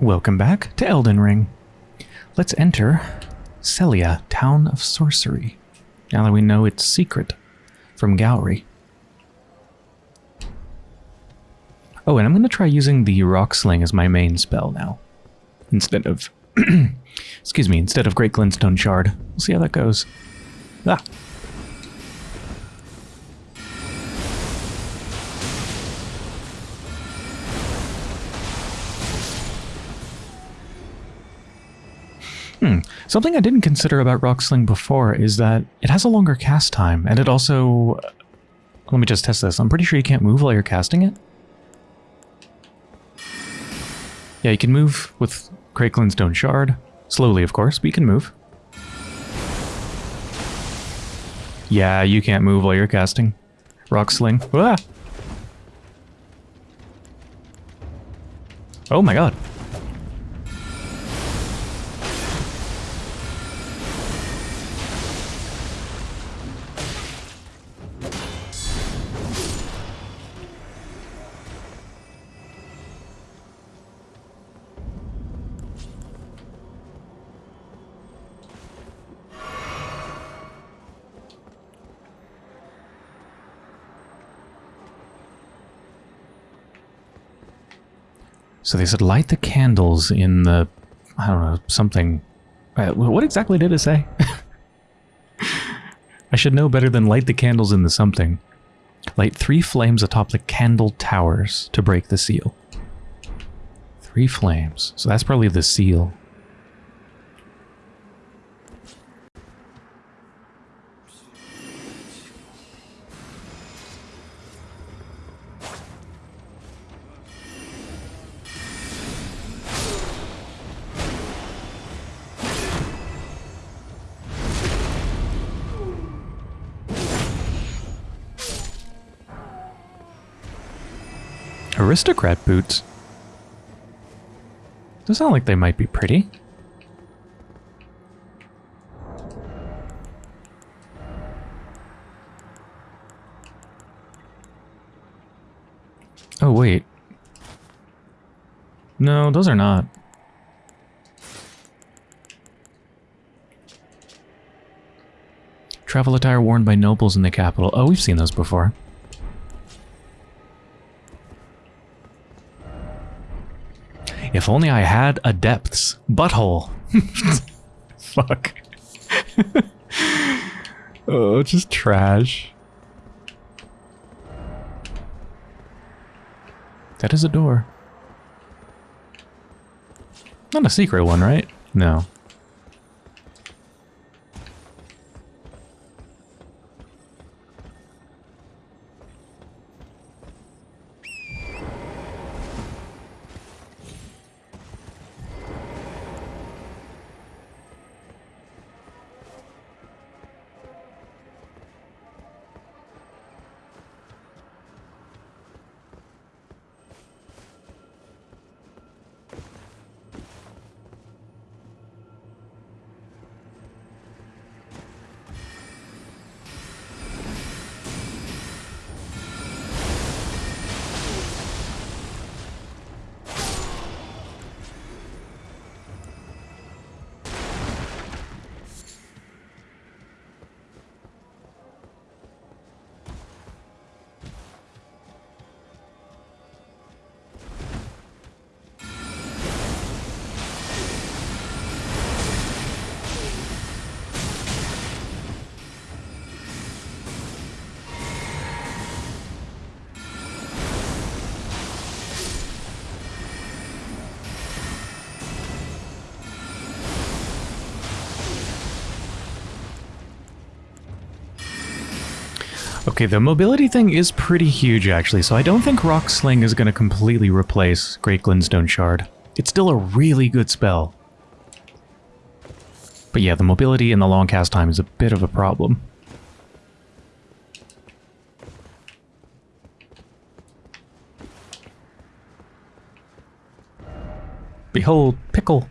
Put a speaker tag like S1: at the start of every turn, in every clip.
S1: Welcome back to Elden Ring. Let's enter Sellia, Town of Sorcery. Now that we know its secret from Gowry. Oh, and I'm going to try using the Rock Sling as my main spell now. Instead of... excuse me, instead of Great Glintstone Shard. We'll see how that goes. Ah! Something I didn't consider about Rock Sling before is that it has a longer cast time, and it also... Let me just test this. I'm pretty sure you can't move while you're casting it. Yeah, you can move with Great Glintstone Shard. Slowly, of course, but you can move. Yeah, you can't move while you're casting. Rock Sling. Ah! Oh my god. So they said light the candles in the, I don't know, something. Uh, what exactly did it say? I should know better than light the candles in the something. Light three flames atop the candle towers to break the seal. Three flames. So that's probably the seal. Aristocrat boots. Those sound like they might be pretty. Oh, wait. No, those are not. Travel attire worn by nobles in the capital. Oh, we've seen those before. If only I had a depths butthole. Fuck. oh, just trash. That is a door. Not a secret one, right? No. Okay, the mobility thing is pretty huge, actually, so I don't think Rock Sling is going to completely replace Great Glintstone Shard. It's still a really good spell. But yeah, the mobility and the long cast time is a bit of a problem. Behold, Pickle!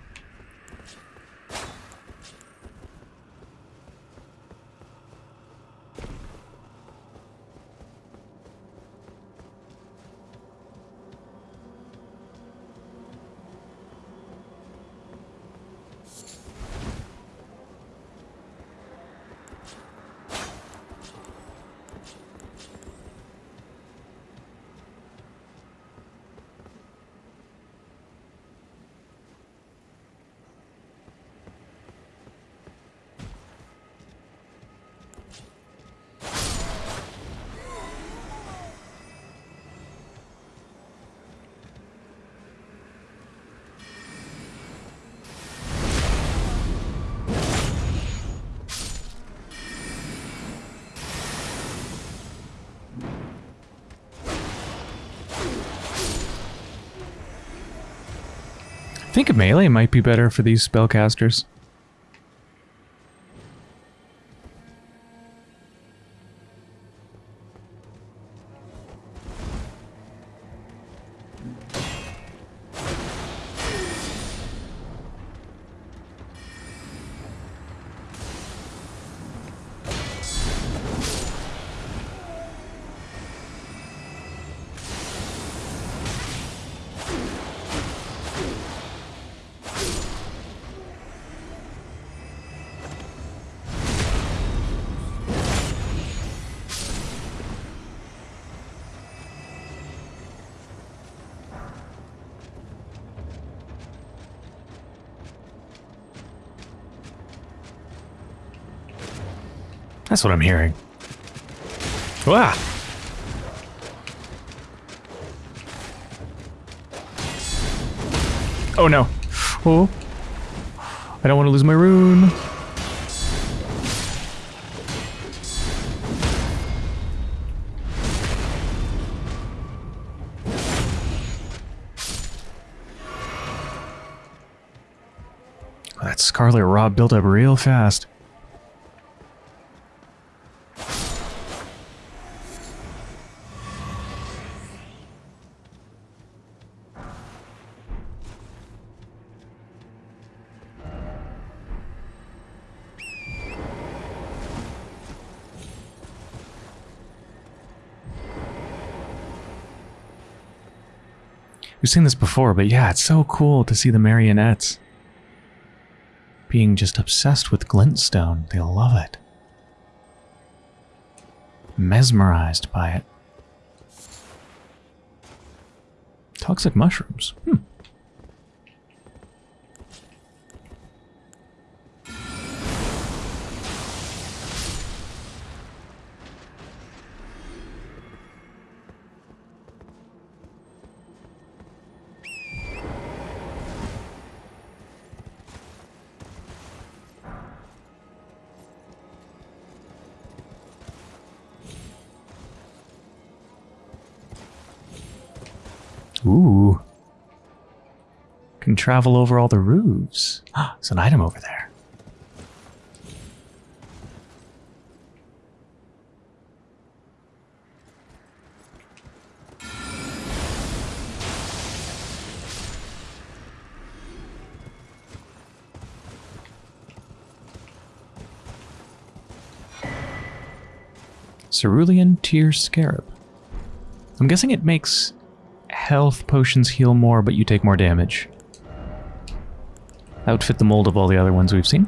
S1: Think a melee might be better for these spellcasters. That's what I'm hearing. Wow. Oh no. Oh. I don't want to lose my rune. That Scarlet Rot built up real fast. We've seen this before, but yeah, it's so cool to see the marionettes being just obsessed with glintstone. They love it. Mesmerized by it. Toxic mushrooms. Hmm. Travel over all the roofs. Ah, there's an item over there. Cerulean Tear Scarab. I'm guessing it makes health potions heal more, but you take more damage. That would fit the mold of all the other ones we've seen.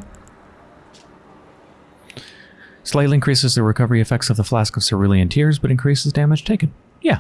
S1: Slightly increases the recovery effects of the Flask of Cerulean Tears, but increases damage taken. Yeah,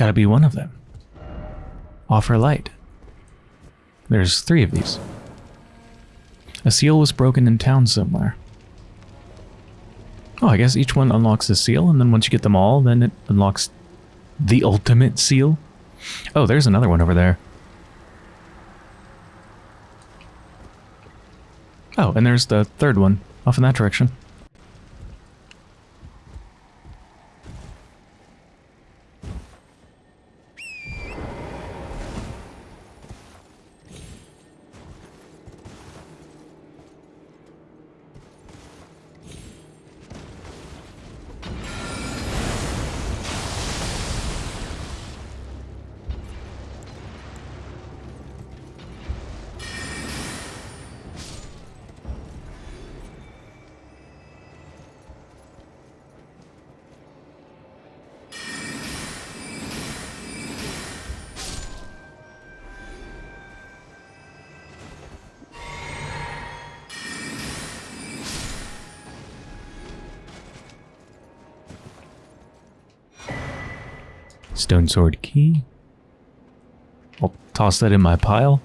S1: got to be one of them. Offer light. There's three of these. A seal was broken in town somewhere. Oh, I guess each one unlocks a seal, and then once you get them all, then it unlocks the ultimate seal. Oh, there's another one over there. Oh, and there's the third one, off in that direction. Sword Key. I'll toss that in my pile.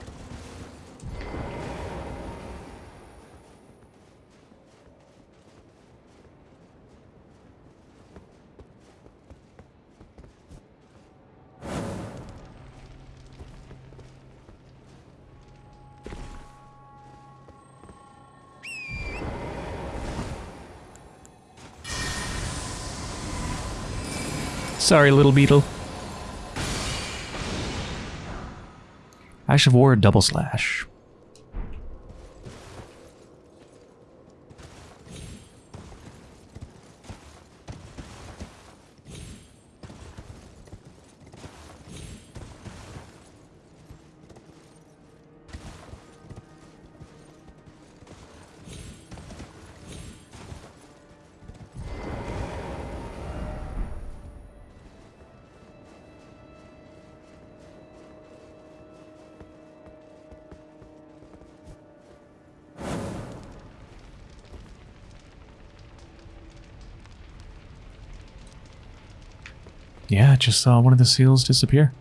S1: Sorry, little beetle. Ash of War double slash. Just saw one of the seals disappear.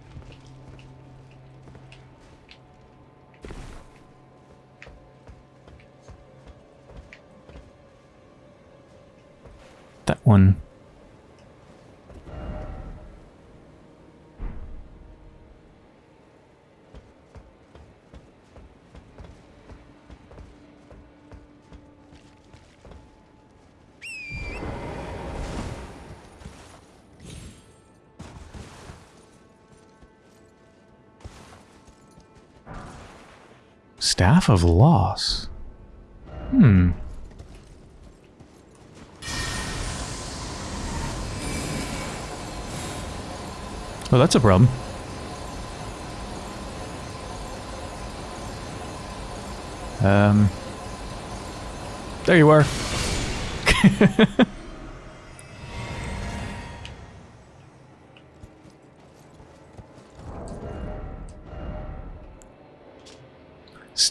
S1: Of Loss. Hmm. Oh, that's a problem. Um. There you are.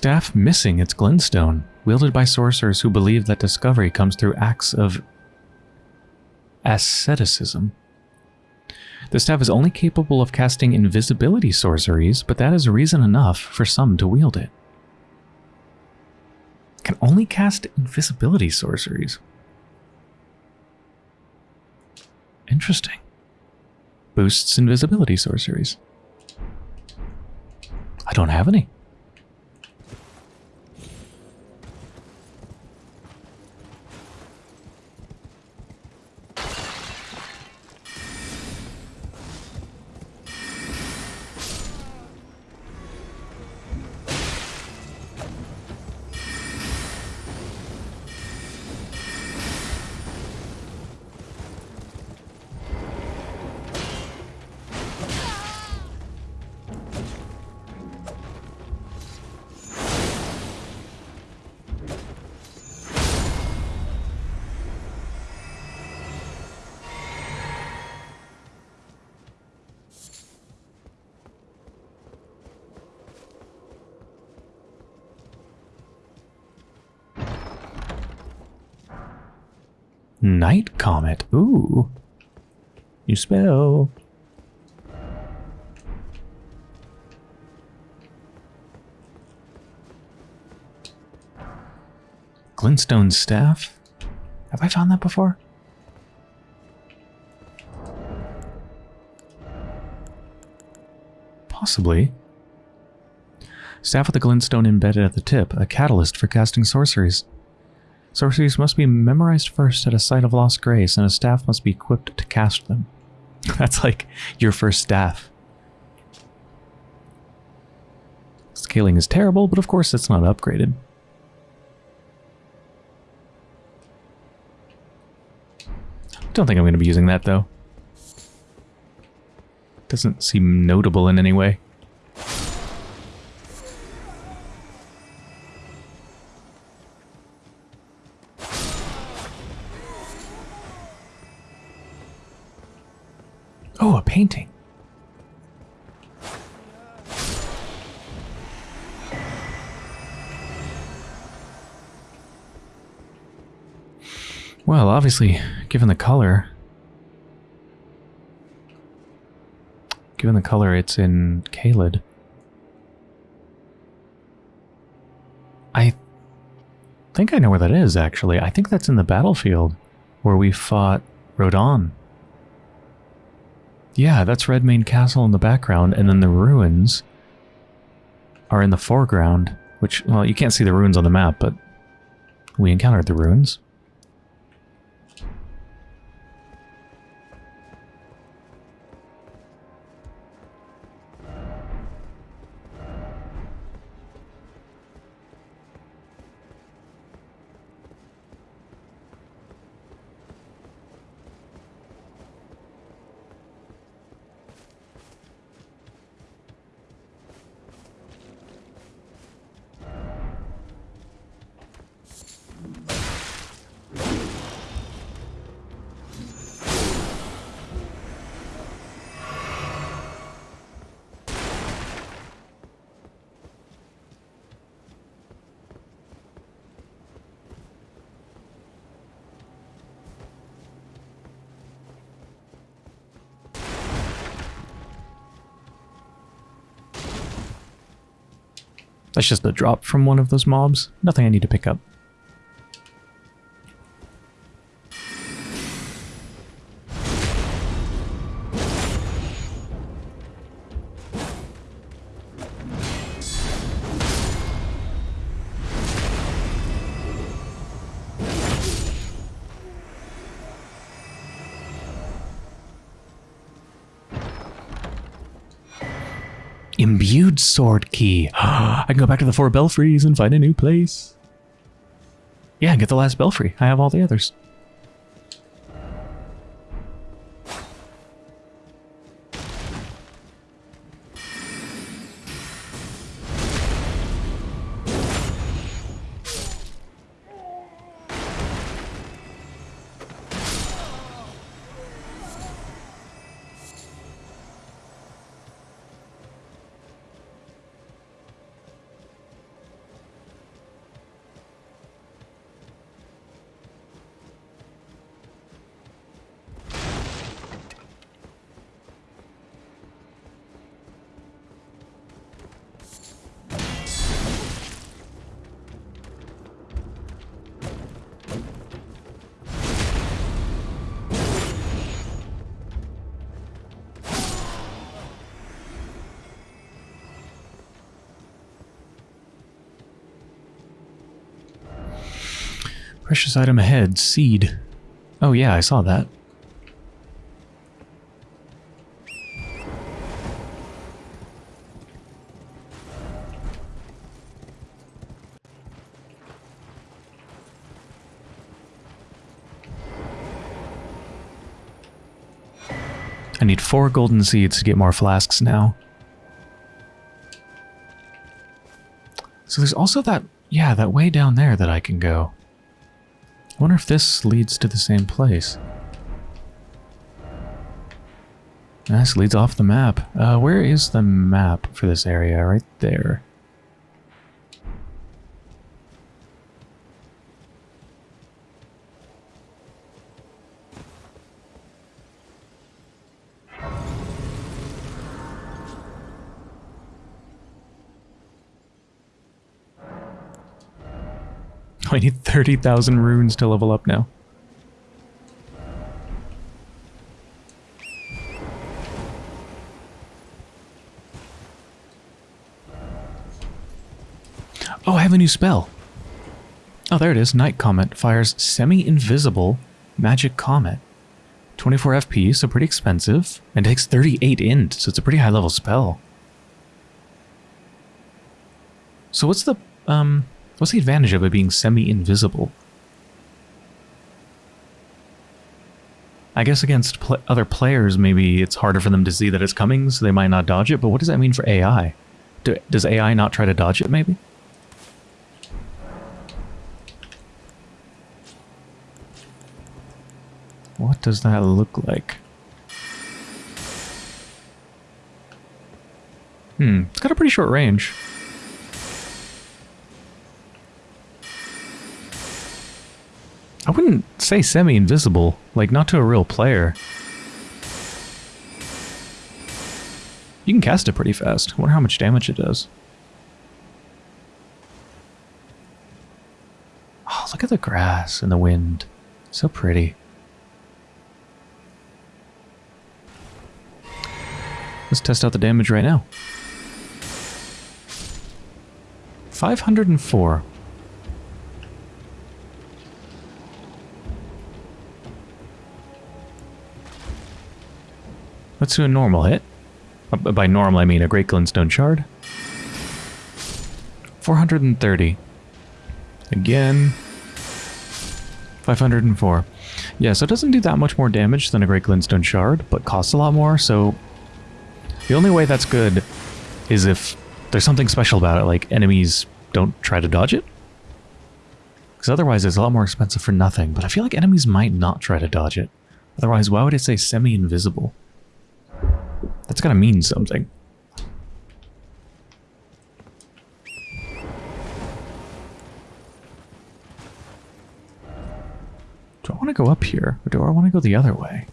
S1: Staff missing its glintstone, wielded by sorcerers who believe that discovery comes through acts of asceticism. The staff is only capable of casting invisibility sorceries, but that is reason enough for some to wield it. Can only cast invisibility sorceries. Interesting. Boosts invisibility sorceries. I don't have any. You spell. Glintstone Staff. Have I found that before? Possibly. Staff with a glintstone embedded at the tip, a catalyst for casting sorceries. Sorceries must be memorized first at a site of lost grace, and a staff must be equipped to cast them. That's like your first staff. Scaling is terrible, but of course it's not upgraded. Don't think I'm going to be using that, though. Doesn't seem notable in any way. obviously, given the color, given the color it's in Caelid, I think I know where that is, actually. I think that's in the battlefield where we fought Radahn. Yeah, that's Redmane Castle in the background, and then the ruins are in the foreground, which, well, you can't see the ruins on the map, but we encountered the ruins. That's just a drop from one of those mobs. Nothing I need to pick up. Sword key. I can go back to the four belfries and find a new place. Yeah, get the last belfry. I have all the others. Precious item ahead, seed. Oh yeah, I saw that. I need four golden seeds to get more flasks now. So there's also that, yeah, that way down there that I can go. I wonder if this leads to the same place. This leads off the map. Uh, where is the map for this area? Right there. I need 30,000 runes to level up now. Oh, I have a new spell. Oh, there it is. Night Comet fires semi-invisible magic comet. 24 FP, so pretty expensive. And takes 38 int, so it's a pretty high level spell. So what's the, um, What's the advantage of it being semi-invisible? I guess against pl other players, maybe it's harder for them to see that it's coming, so they might not dodge it, but what does that mean for AI? Do, does AI not try to dodge it, maybe? What does that look like? Hmm, it's got a pretty short range. I wouldn't say semi-invisible, like not to a real player. You can cast it pretty fast. I wonder how much damage it does. Oh, look at the grass and the wind. So pretty. Let's test out the damage right now. 504. Let's do a normal hit. Uh, By normal, I mean a Great Glintstone Shard. 430. Again. 504. Yeah, so it doesn't do that much more damage than a Great Glintstone Shard, but costs a lot more, so... The only way that's good is if there's something special about it, like enemies don't try to dodge it. Because otherwise it's a lot more expensive for nothing, but I feel like enemies might not try to dodge it. Otherwise, why would it say semi-invisible? That's gotta mean something. Do I want to go up here, or do I want to go the other way?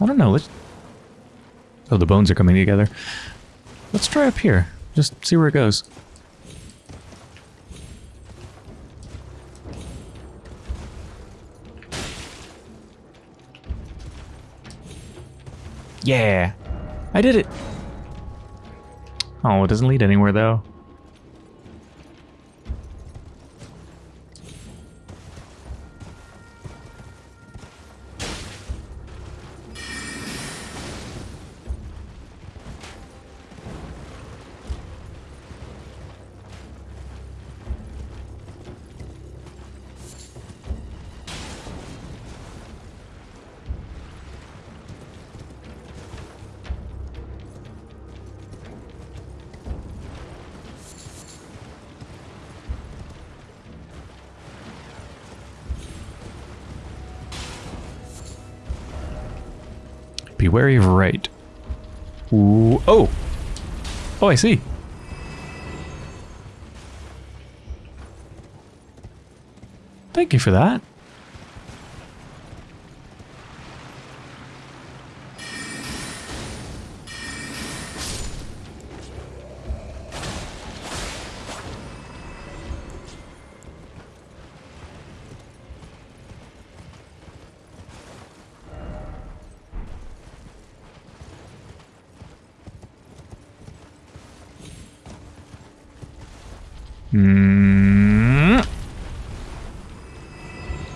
S1: I don't know, let's... Oh, the bones are coming together. Let's try up here. Just see where it goes. Yeah! I did it! Oh, it doesn't lead anywhere, though. Wary of right. Ooh, oh! Oh, I see. Thank you for that.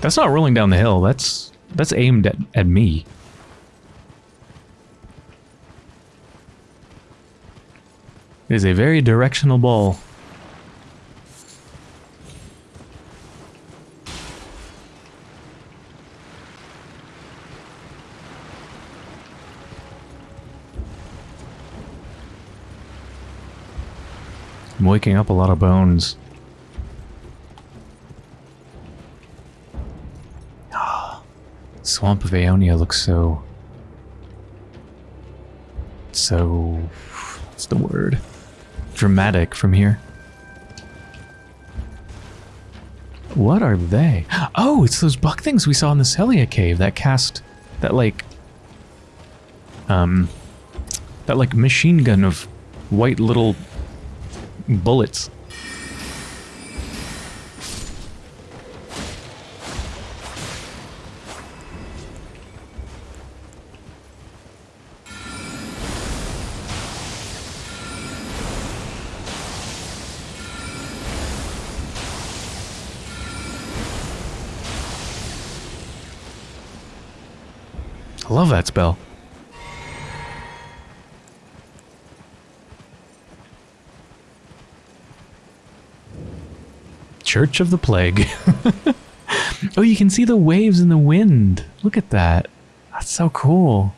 S1: That's not rolling down the hill. That's that's aimed at, at me. It is a very directional ball. I'm waking up a lot of bones. Swamp of Aeonia looks so... So... What's the word? Dramatic from here. What are they? Oh, it's those buck things we saw in the Sellia cave that cast... That like... Um... That like machine gun of white little bullets. Love that spell. Church of the Plague. oh, you can see the waves in the wind. Look at that. That's so cool.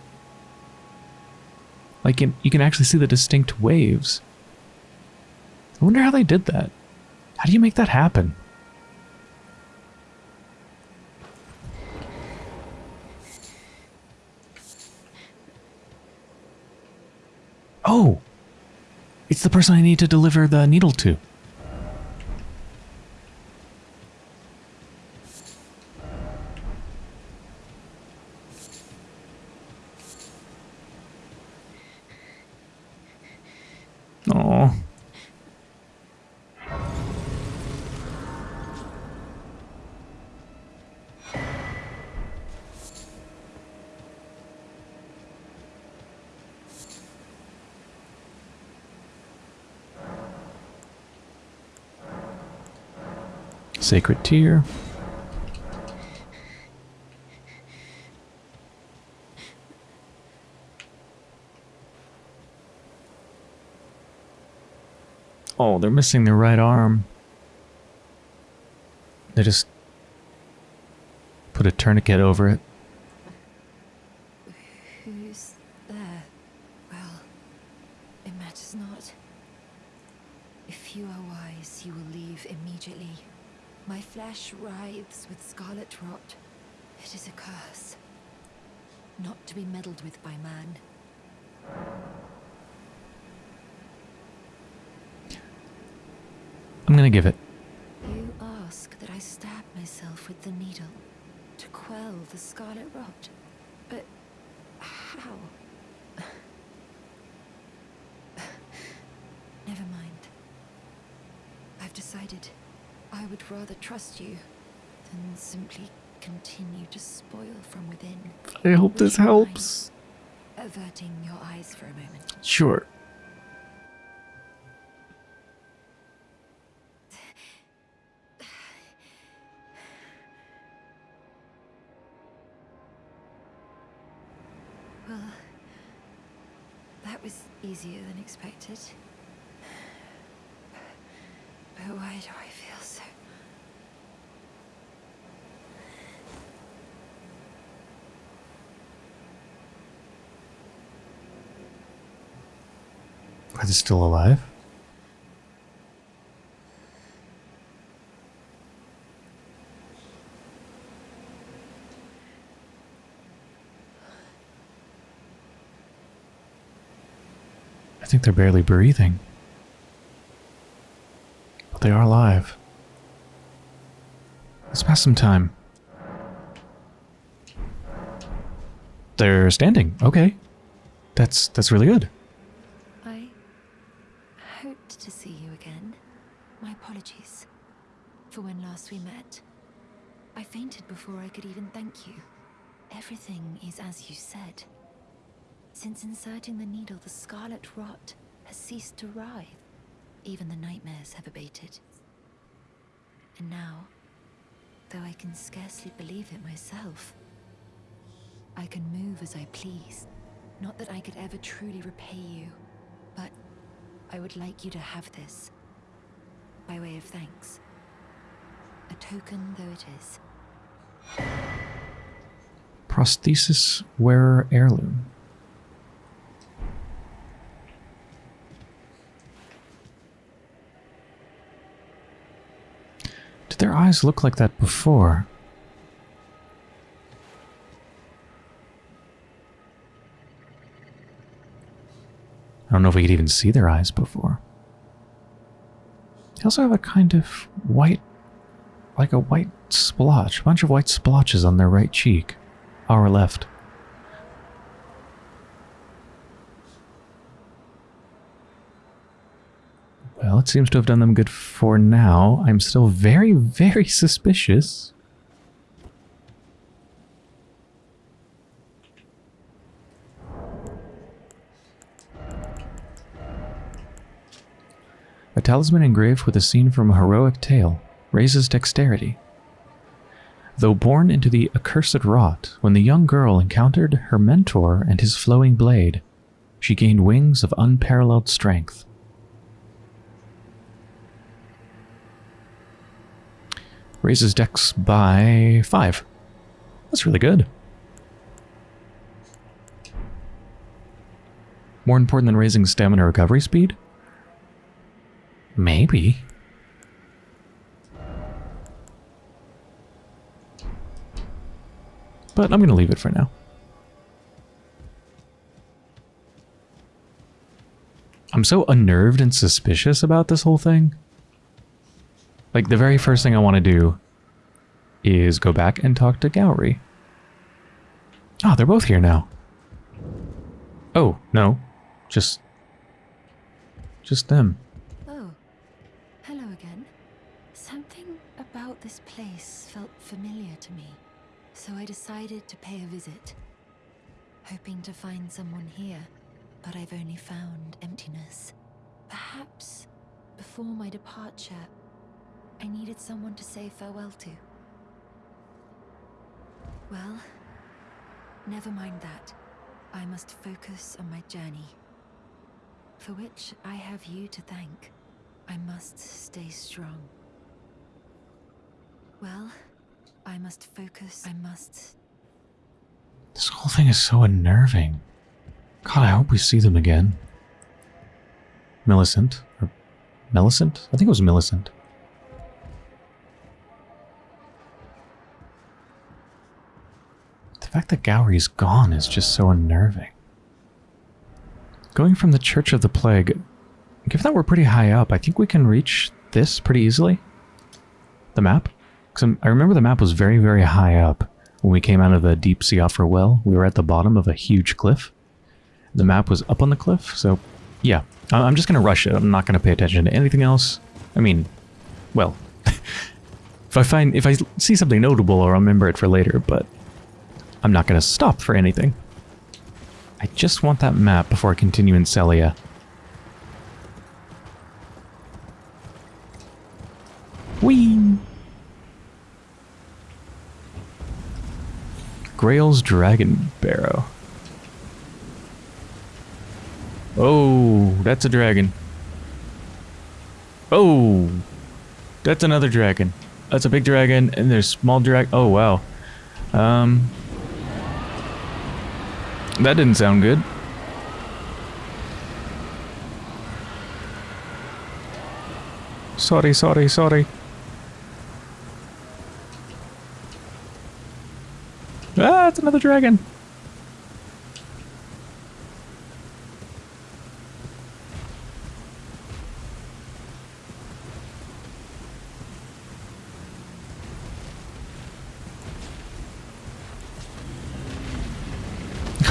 S1: Like, you you can actually see the distinct waves. I wonder how they did that. How do you make that happen? Oh! It's the person I need to deliver the needle to. Sacred Tear. Oh, they're missing their right arm. They just put a tourniquet over it.
S2: Who's there? Well, it matters not. If you are wise, you will leave immediately. My flesh writhes with scarlet rot. It is a curse. Not to be meddled with by man.
S1: I'm gonna give it.
S2: You ask that I stab myself with the needle to quell the scarlet rot. But how? Never mind. I've decided I would rather trust you than simply continue to spoil from within.
S1: I hope this
S2: Would you mind
S1: helps.
S2: Averting your eyes for a moment.
S1: Sure.
S2: Well, that was easier than expected. But why do I feel so?
S1: Are they still alive? I think they're barely breathing. But they are alive. Let's pass some time. They're standing. Okay. That's that's really good.
S2: I hoped to see you again. My apologies for when last we met. I fainted before I could even thank you. Everything is as you said. Since inserting the needle, the scarlet rot has ceased to writhe. Even the nightmares have abated. And now, though I can scarcely believe it myself, I can move as I please. Not that I could ever truly repay you, but I would like you to have this. By way of thanks. A token though it is.
S1: Prosthesis wearer heirloom. Did their eyes look like that before? I don't know if we could even see their eyes before. They also have a kind of white, like a white splotch, a bunch of white splotches on their right cheek, our left. Well, it seems to have done them good for now. I'm still very, very suspicious. Talisman engraved with a scene from a heroic tale raises dexterity. Though born into the accursed rot, when the young girl encountered her mentor and his flowing blade, she gained wings of unparalleled strength. Raises dex by five. That's really good. More important than raising stamina recovery speed? Maybe. But I'm going to leave it for now. I'm so unnerved and suspicious about this whole thing. Like, the very first thing I want to do is go back and talk to Gowry. Oh, ah, they're both here now. Oh, no. Just... Just them.
S2: Oh, hello again. Something about this place felt familiar to me, so I decided to pay a visit. Hoping to find someone here, but I've only found emptiness. Perhaps before my departure, I needed someone to say farewell to. Well, never mind that. I must focus on my journey. For which I have you to thank. I must stay strong. Well, I must focus. I must.
S1: This whole thing is so unnerving. God, I hope we see them again. Millicent. Or Millicent? I think it was Millicent. The fact that Gowry's gone is just so unnerving. Going from the Church of the Plague, given that we're pretty high up, I think we can reach this pretty easily. The map? Because I remember the map was very, very high up. When we came out of the deep Siofra well, we were at the bottom of a huge cliff. The map was up on the cliff, so yeah. I'm just going to rush it. I'm not going to pay attention to anything else. I mean, well, if I find, if I see something notable, I'll remember it for later, but I'm not going to stop for anything. I just want that map before I continue in Sellia. Whee! Greyoll's Dragonbarrow. Oh, that's a dragon. Oh, that's another dragon. That's a big dragon, and there's small dragon. Oh wow. Um, that didn't sound good. Sorry, sorry, sorry. Ah, it's another dragon.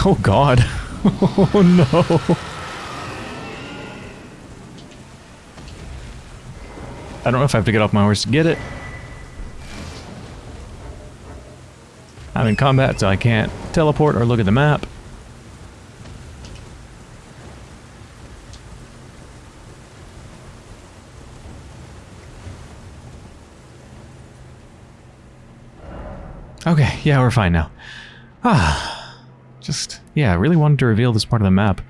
S1: Oh god. Oh no. I don't know if I have to get off my horse to get it. I'm in combat, so I can't teleport or look at the map. Okay, yeah, we're fine now. Ah, just, yeah, I really wanted to reveal this part of the map.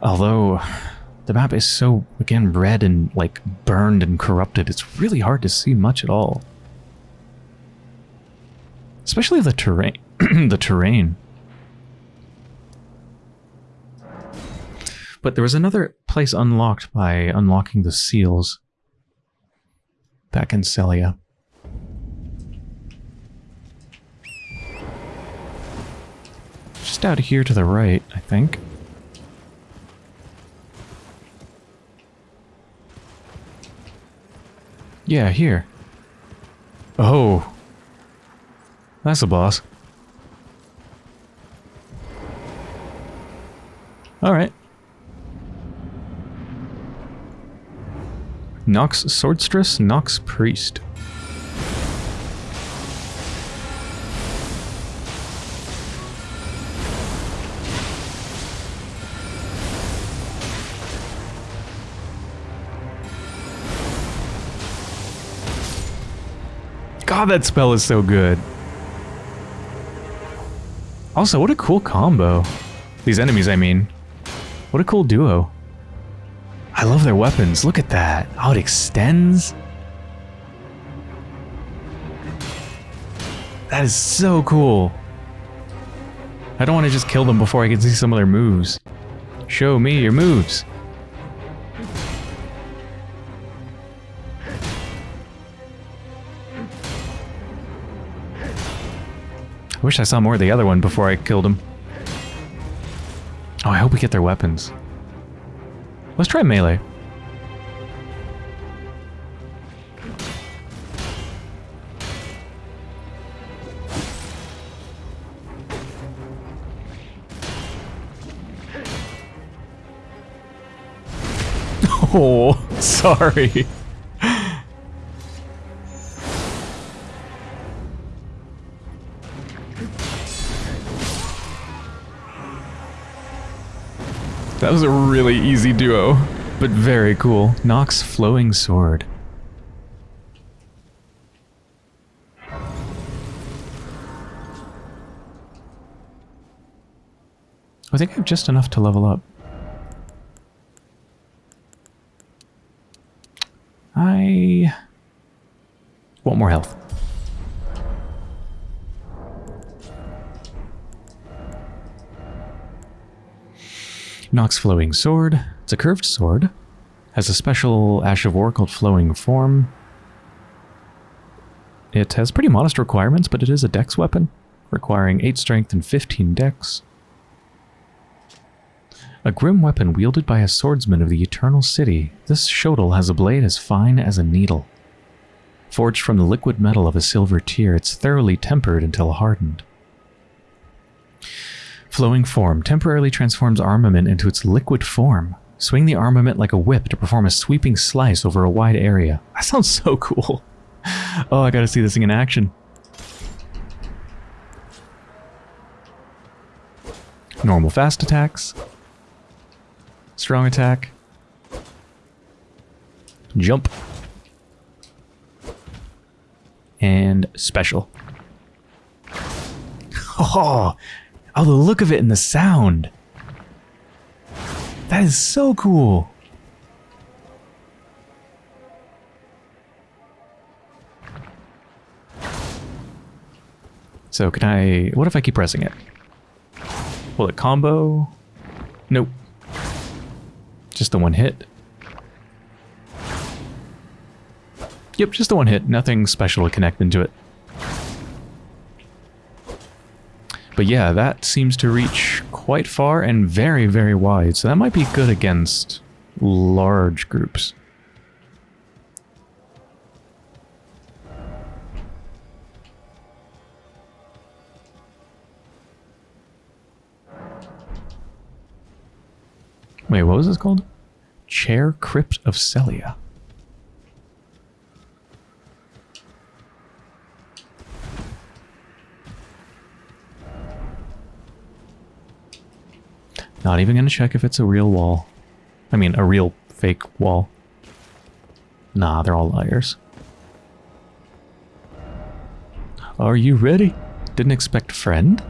S1: Although, the map is so, again, red and, like, burned and corrupted, it's really hard to see much at all. Especially the terrain. the terrain. But there was another place unlocked by unlocking the seals. Back in Sellia. Just out here to the right, I think. Yeah, here. Oh, that's a boss. Alright. Nox Swordstress, Nox Priest. God, that spell is so good. Also, what a cool combo. These enemies, I mean. What a cool duo. I love their weapons. Look at that. How it extends. That is so cool. I don't want to just kill them before I can see some of their moves. Show me your moves. Wish I saw more of the other one before I killed him. Oh, I hope we get their weapons. Let's try melee. Oh, sorry. That was a really easy duo, but very cool. Nox Flowing Sword. I think I have just enough to level up. I want more health. Nox Flowing Sword. It's a curved sword. Has a special Ash of War called Flowing Form. It has pretty modest requirements, but it is a dex weapon, requiring 8 strength and 15 dex. A grim weapon wielded by a swordsman of the Eternal City, this shotel has a blade as fine as a needle. Forged from the liquid metal of a silver tear, it's thoroughly tempered until hardened. Flowing form temporarily transforms armament into its liquid form. Swing the armament like a whip to perform a sweeping slice over a wide area. That sounds so cool. Oh, I gotta see this thing in action. Normal fast attacks. Strong attack. Jump. And special. Oh, oh, the look of it and the sound. That is so cool. So can I... What if I keep pressing it? Will it combo? Nope. Just the one hit. Yep, just the one hit. Nothing special to connect into it. But yeah, that seems to reach quite far and very, very wide. So that might be good against large groups. Wait, what was this called? Chair Crypt of Sellia. Not even going to check if it's a real wall. I mean, a real fake wall. Nah, they're all liars. Are you ready? Didn't expect friend?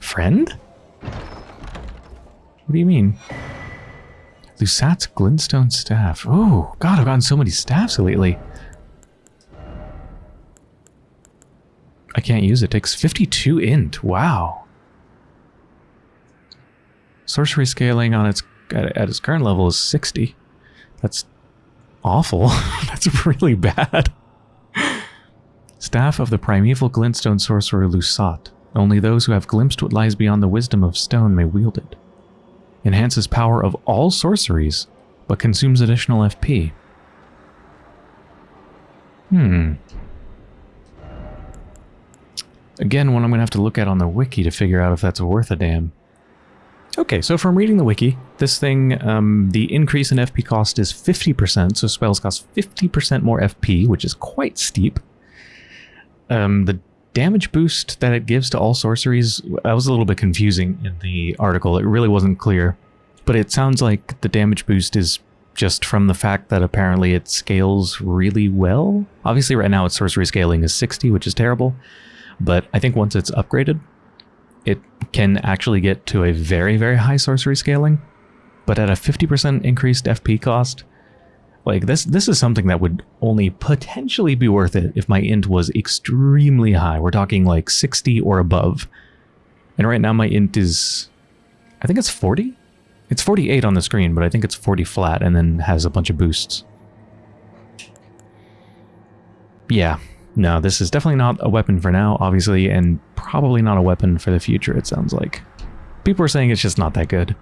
S1: Friend? What do you mean? Lusat's Glintstone Staff. Oh, God, I've gotten so many staffs lately. I can't use it. It takes 52 int. Wow. Sorcery scaling on its at, at its current level is 60. That's awful. That's really bad. Staff of the primeval glintstone sorcerer Lusat. Only those who have glimpsed what lies beyond the wisdom of stone may wield it. Enhances power of all sorceries, but consumes additional FP. Hmm. Again, one I'm going to have to look at on the wiki to figure out if that's worth a damn. Okay, so from reading the wiki, this thing, um, the increase in FP cost is 50%, so spells cost 50% more FP, which is quite steep. Um, the damage boost that it gives to all sorceries, that was a little bit confusing in the article. It really wasn't clear. But it sounds like the damage boost is just from the fact that apparently it scales really well. Obviously right now its sorcery scaling is 60, which is terrible. But I think once it's upgraded, it can actually get to a very, very high sorcery scaling, but at a 50% increased FP cost, like this this is something that would only potentially be worth it if my int was extremely high. We're talking like 60 or above. And right now my int is I think it's 40? It's 48 on the screen, but I think it's 40 flat and then has a bunch of boosts. Yeah, no, this is definitely not a weapon for now, obviously, and probably not a weapon for the future, it sounds like. People are saying it's just not that good.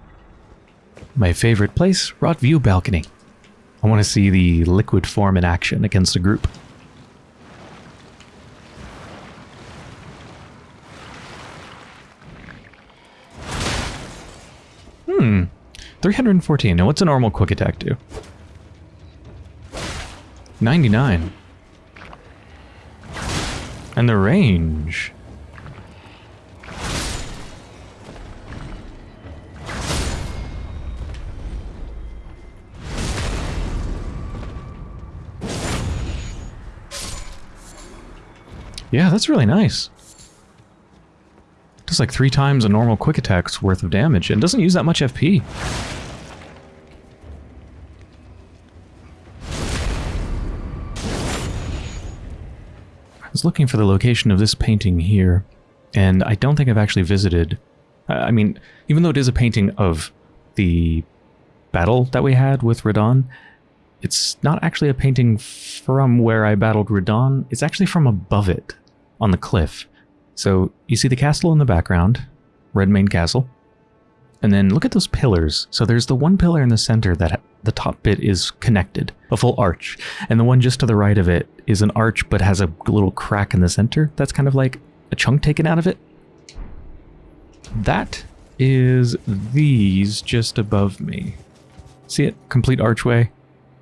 S1: My favorite place, Rotview Balcony. I want to see the liquid form in action against a group. Hmm. 314. Now what's a normal quick attack do? 99. And the range. Yeah, that's really nice. Does like three times a normal quick attack's worth of damage and doesn't use that much FP. Was looking for the location of this painting here, and I don't think I've actually visited. I mean, even though it is a painting of the battle that we had with Radahn, it's not actually a painting from where I battled Radahn. It's actually from above it, on the cliff. So you see the castle in the background, Redmane Castle. And then look at those pillars. So there's the one pillar in the center that the top bit is connected, a full arch. And the one just to the right of it is an arch but has a little crack in the center. That's kind of like a chunk taken out of it. That is these just above me. See it? Complete archway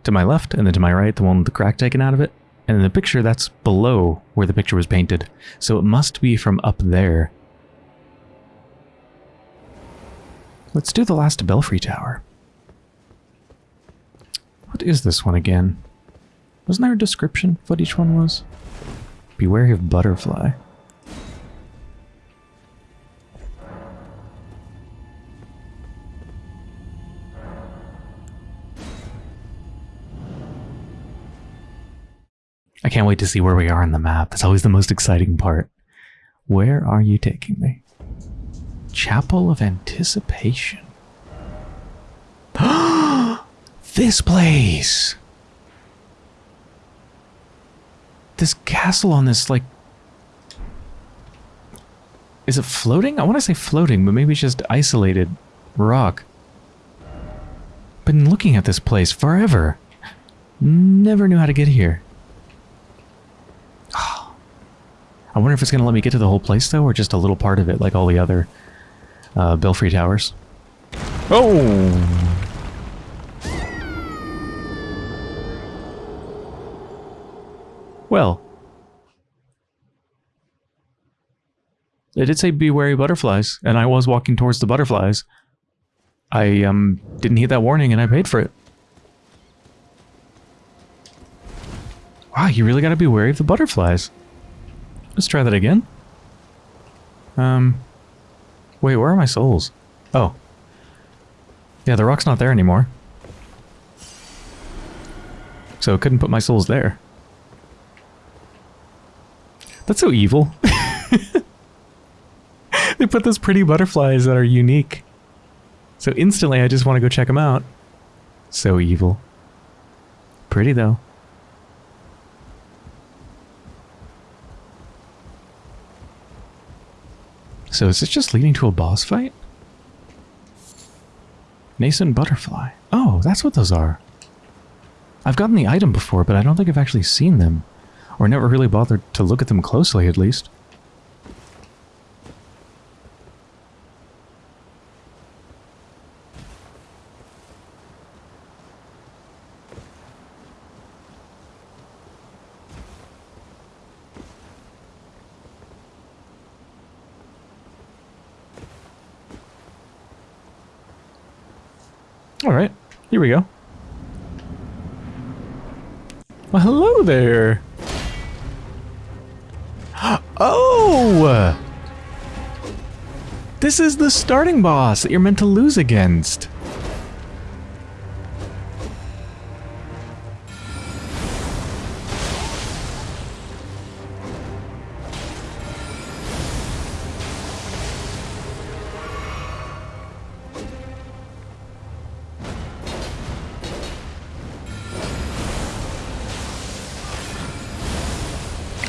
S1: to my left and then to my right, the one with the crack taken out of it. And in the picture, that's below where the picture was painted. So it must be from up there. Let's do the last Belfry Tower. What is this one again? Wasn't there a description of what each one was? Be wary of butterfly. I can't wait to see where we are on the map. That's always the most exciting part. Where are you taking me? Chapel of Anticipation. this place! This castle on this, like... Is it floating? I want to say floating, but maybe it's just isolated rock. Been looking at this place forever. Never knew how to get here. I wonder if it's going to let me get to the whole place, though, or just a little part of it, like all the other uh, Belfry Towers. Oh! Well. It did say be wary butterflies, and I was walking towards the butterflies. I um didn't heed that warning, and I paid for it. Wow, you really gotta be wary of the butterflies. Let's try that again. Um, wait, where are my souls? Oh. Yeah, the rock's not there anymore. So couldn't put my souls there. That's so evil. they put those pretty butterflies that are unique. So instantly I just want to go check them out. So evil. Pretty though. So is this just leading to a boss fight? Nascent butterfly. Oh, that's what those are. I've gotten the item before, but I don't think I've actually seen them. Or never really bothered to look at them closely, at least. This is the starting boss that you're meant to lose against.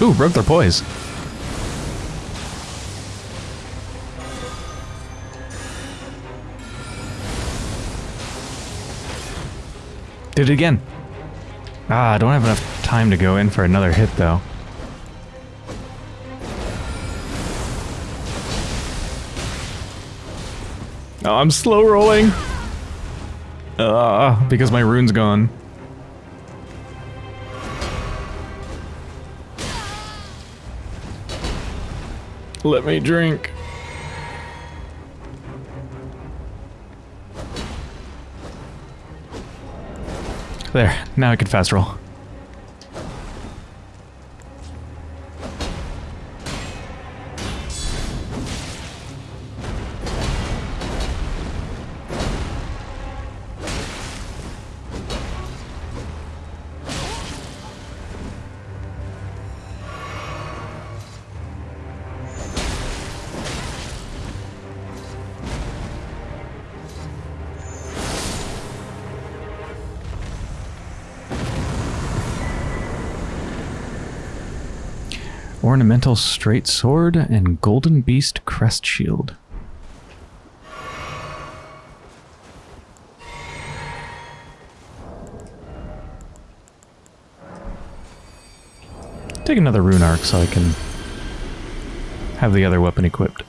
S1: Ooh, broke their poise. Did it again. Ah, I don't have enough time to go in for another hit, though. Oh, I'm slow rolling. Ah, uh, because my rune's gone. Let me drink. There, now I can fast roll. Ornamental straight sword and golden beast crest shield. Take another rune arc so I can have the other weapon equipped.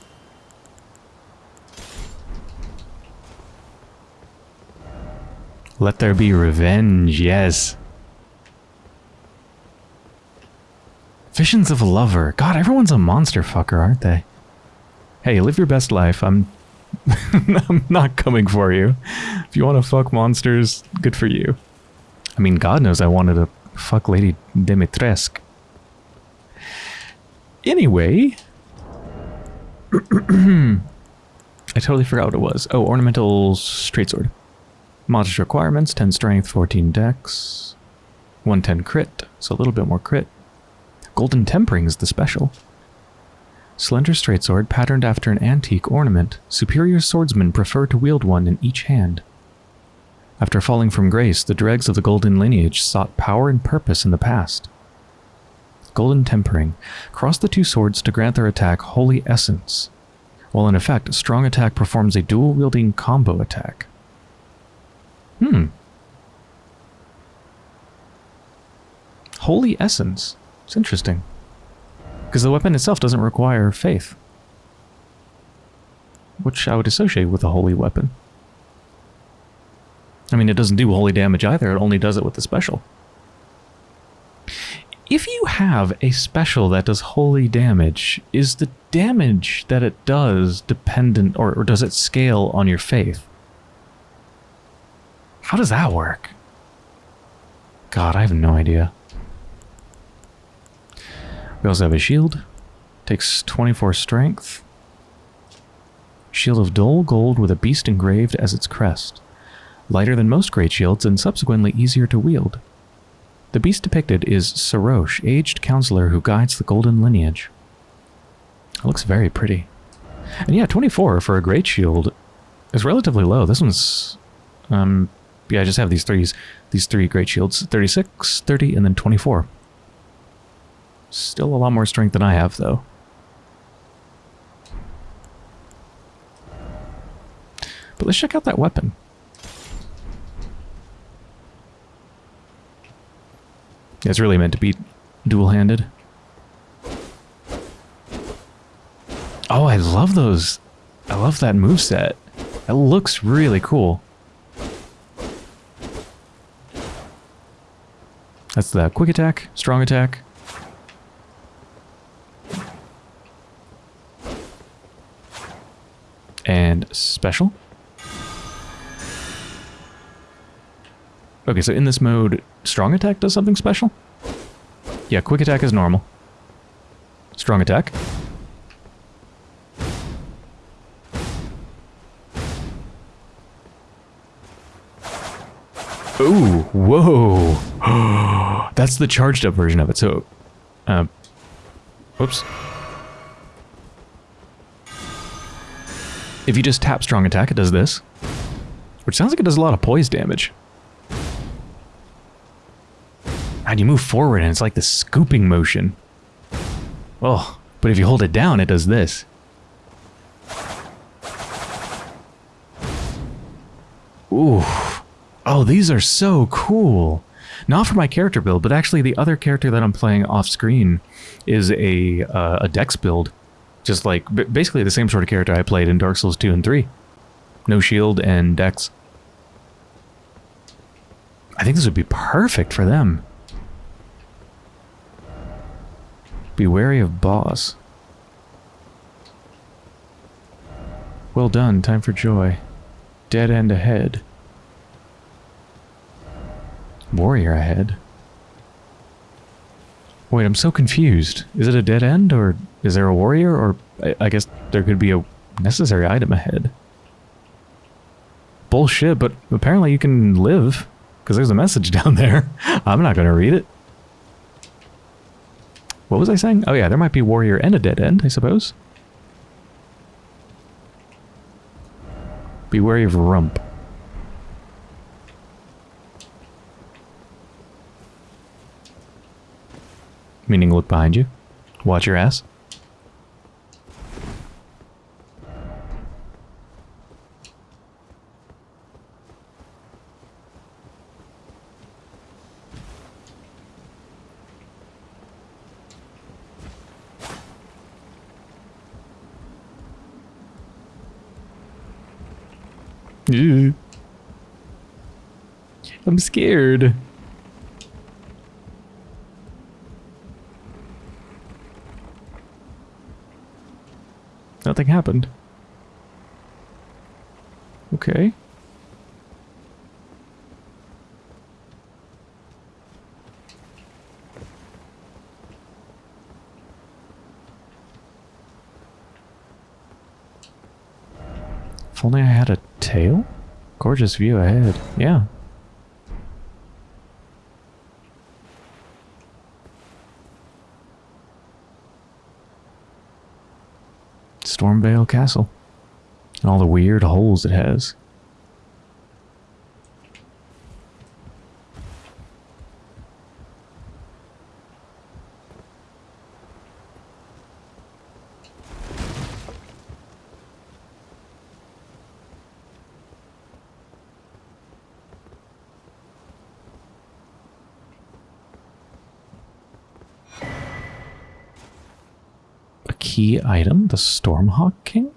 S1: Let there be revenge, yes. Visions of a lover. God, everyone's a monster fucker, aren't they? Hey, live your best life. I'm I'm not coming for you. If you want to fuck monsters, good for you. I mean, God knows I wanted to fuck Lady Dimitrescu. Anyway, I totally forgot what it was. Oh, ornamental straight sword. Modest requirements, 10 strength, 14 dex, 110 crit, so a little bit more crit. Golden tempering is the special. Slender straight sword patterned after an antique ornament. Superior swordsmen prefer to wield one in each hand. After falling from grace, the dregs of the golden lineage sought power and purpose in the past. Golden tempering. Cross the two swords to grant their attack Holy Essence. While in effect, Strong Attack performs a dual-wielding combo attack. Hmm. Holy Essence. It's interesting. Because the weapon itself doesn't require faith. Which I would associate with a holy weapon. I mean, it doesn't do holy damage either, it only does it with the special. If you have a special that does holy damage, is the damage that it does dependent, or, or does it scale on your faith? How does that work? God, I have no idea. We also have a shield. Takes 24 strength. Shield of dull gold with a beast engraved as its crest. Lighter than most great shields and subsequently easier to wield. The beast depicted is Serosh, aged counselor who guides the golden lineage. It looks very pretty. And yeah, 24 for a great shield is relatively low. This one's um yeah, I just have these threes, these three great shields, 36, 30, and then 24. Still a lot more strength than I have, though. But let's check out that weapon. It's really meant to be dual-handed. Oh, I love those. I love that move set. It looks really cool. That's the quick attack, strong attack. And special. Okay, so in this mode, strong attack does something special? Yeah, quick attack is normal. Strong attack. Ooh, whoa. That's the charged up version of it. So, uh, whoops. If you just tap strong attack, it does this. Which sounds like it does a lot of poise damage. And you move forward and it's like the scooping motion. Oh, but if you hold it down, it does this. Ooh. Oh, these are so cool. Not for my character build, but actually the other character that I'm playing off screen is a, uh, a dex build. Just like, basically the same sort of character I played in Dark Souls 2 and 3. No shield and dex. I think this would be perfect for them. Be wary of boss. Well done, time for joy. Dead end ahead. Warrior ahead. Wait, I'm so confused. Is it a dead end, or is there a warrior, or I, I guess there could be a necessary item ahead? Bullshit, but apparently you can live, because there's a message down there. I'm not going to read it. What was I saying? Oh yeah, there might be warrior and a dead end, I suppose. Be wary of rump. Meaning look behind you. Watch your ass. I'm scared. Nothing happened. Okay. If only I had a tail? Gorgeous view ahead. Yeah. Stormveil Castle. And all the weird holes it has. A key item, the Stormhawk King?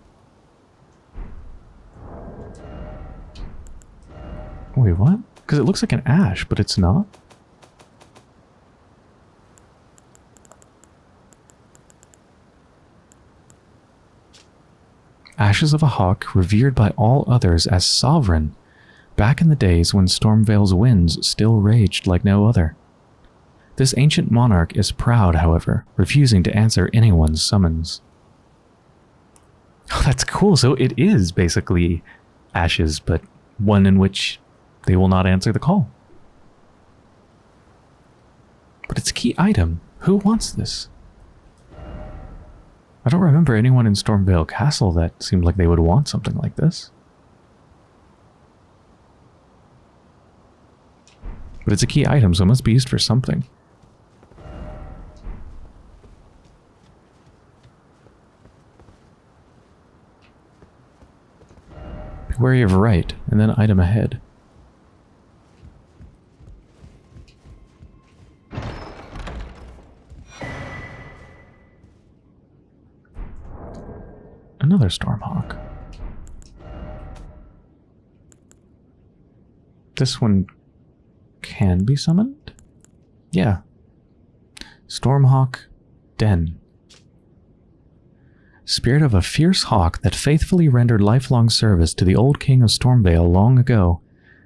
S1: Wait, what? Because it looks like an ash, but it's not. Ashes of a hawk revered by all others as sovereign, back in the days when Stormveil's winds still raged like no other. This ancient monarch is proud, however, refusing to answer anyone's summons. That's cool. So it is basically ashes, but one in which they will not answer the call. But it's a key item. Who wants this? I don't remember anyone in Stormveil Castle that seemed like they would want something like this. But it's a key item, so it must be used for something. Wary of right, and then item ahead. Another Stormhawk. This one can be summoned? Yeah. Stormhawk Deenh. Spirit of a fierce hawk that faithfully rendered lifelong service to the old king of Stormveil long ago,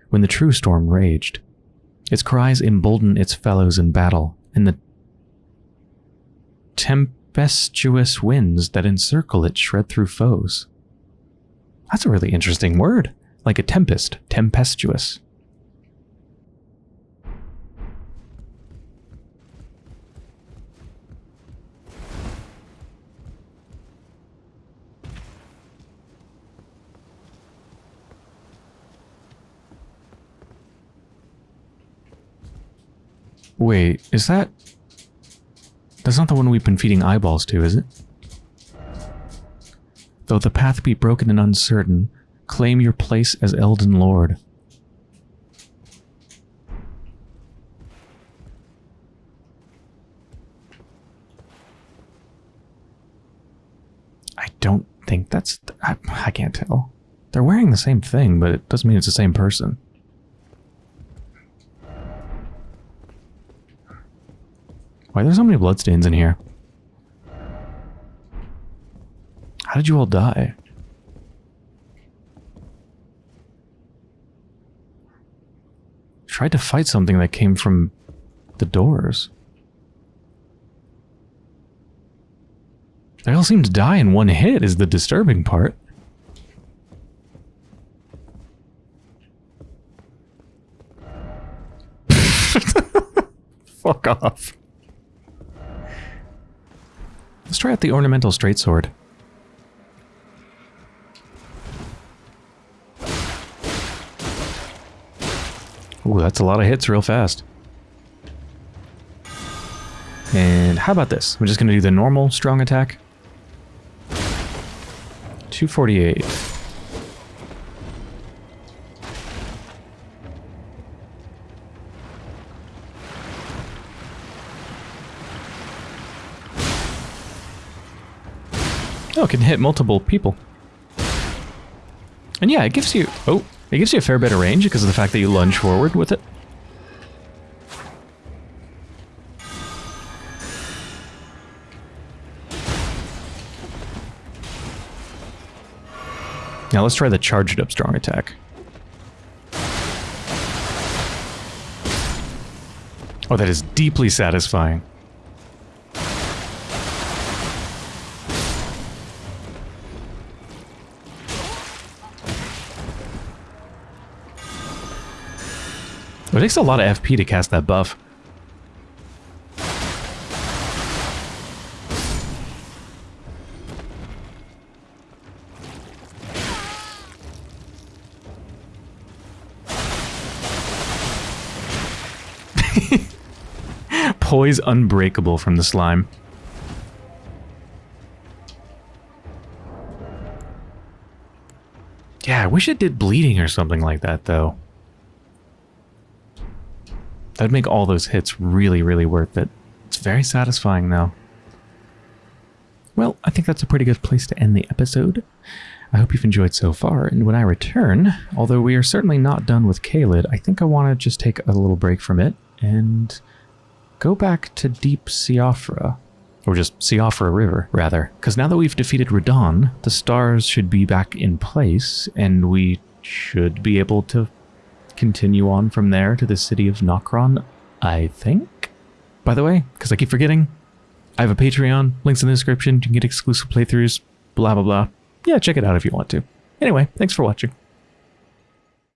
S1: when the true storm raged. Its cries embolden its fellows in battle, and the tempestuous winds that encircle it shred through foes. That's a really interesting word. Like a tempest, tempestuous. Wait, is that... That's not the one we've been feeding eyeballs to, is it? Though the path be broken and uncertain, claim your place as Elden Lord. I don't think that's... I, I can't tell. They're wearing the same thing, but it doesn't mean it's the same person. Why are there so many bloodstains in here? How did you all die? Tried to fight something that came from the doors. They all seem to die in one hit is the disturbing part. Fuck off. Let's try out the ornamental straight sword. Ooh, that's a lot of hits real fast. And how about this? We're just going to do the normal strong attack. 248. Hit multiple people. And yeah, it gives you... Oh, it gives you a fair bit of range because of the fact that you lunge forward with it. Now let's try the charged up strong attack. Oh, that is deeply satisfying. It takes a lot of FP to cast that buff. Poise unbreakable from the slime. Yeah, I wish it did bleeding or something like that, though. That'd make all those hits really, really worth it. It's very satisfying, though. Well, I think that's a pretty good place to end the episode. I hope you've enjoyed so far, and when I return, although we are certainly not done with Caelid, I think I want to just take a little break from it and go back to Deep Siofra. Or just Siofra River, rather. Because now that we've defeated Radahn, the stars should be back in place, and we should be able to continue on from there to the city of Nokron, I think? By the way, because I keep forgetting, I have a Patreon, links in the description, you can get exclusive playthroughs, blah blah blah. Yeah, check it out if you want to. Anyway, thanks for watching.